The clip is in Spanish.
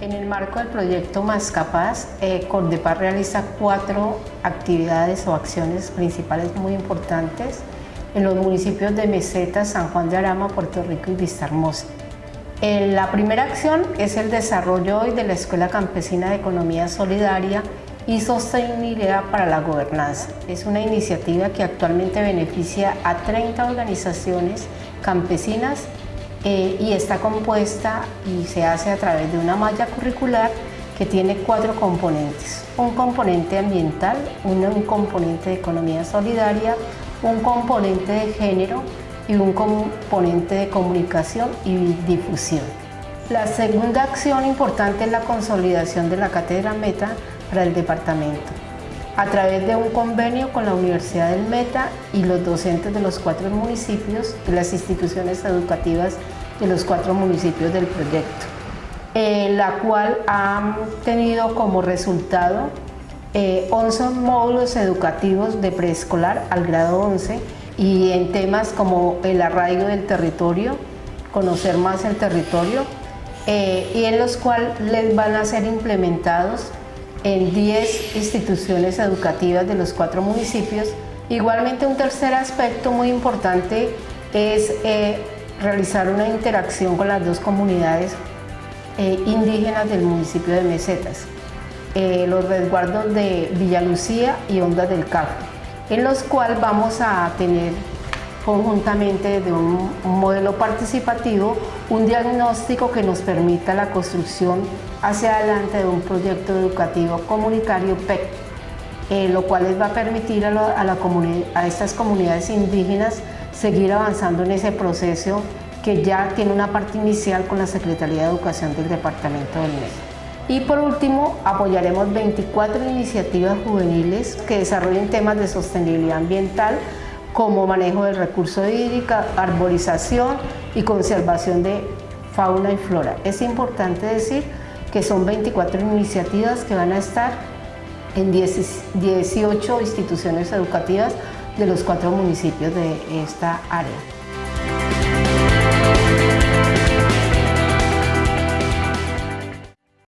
En el marco del proyecto Más Capaz, eh, Cordepar realiza cuatro actividades o acciones principales muy importantes en los municipios de Meseta, San Juan de Arama, Puerto Rico y Vista Hermosa. Eh, la primera acción es el desarrollo de la Escuela Campesina de Economía Solidaria y Sostenibilidad para la Gobernanza. Es una iniciativa que actualmente beneficia a 30 organizaciones campesinas eh, y está compuesta y se hace a través de una malla curricular que tiene cuatro componentes. Un componente ambiental, un componente de economía solidaria, un componente de género y un componente de comunicación y difusión. La segunda acción importante es la consolidación de la cátedra Meta para el departamento a través de un convenio con la Universidad del Meta y los docentes de los cuatro municipios de las instituciones educativas de los cuatro municipios del proyecto, eh, la cual ha tenido como resultado 11 eh, módulos educativos de preescolar al grado 11 y en temas como el arraigo del territorio, conocer más el territorio, eh, y en los cuales les van a ser implementados en 10 instituciones educativas de los cuatro municipios. Igualmente un tercer aspecto muy importante es eh, realizar una interacción con las dos comunidades eh, indígenas del municipio de Mesetas, eh, los resguardos de Villa Lucía y Ondas del Café, en los cuales vamos a tener conjuntamente de un, modelo participativo, un diagnóstico que nos permita la construcción hacia adelante de un proyecto educativo comunitario PEC, eh, lo cual les va a permitir a, la a estas comunidades indígenas seguir avanzando en ese proceso que ya tiene una parte inicial con la Secretaría de Educación del Departamento del Medio. Y por último, apoyaremos 24 iniciativas juveniles que desarrollen temas de sostenibilidad ambiental como manejo del recurso hídrico, arborización y conservación de fauna y flora. Es importante decir que son 24 iniciativas que van a estar en 18 instituciones educativas de los cuatro municipios de esta área.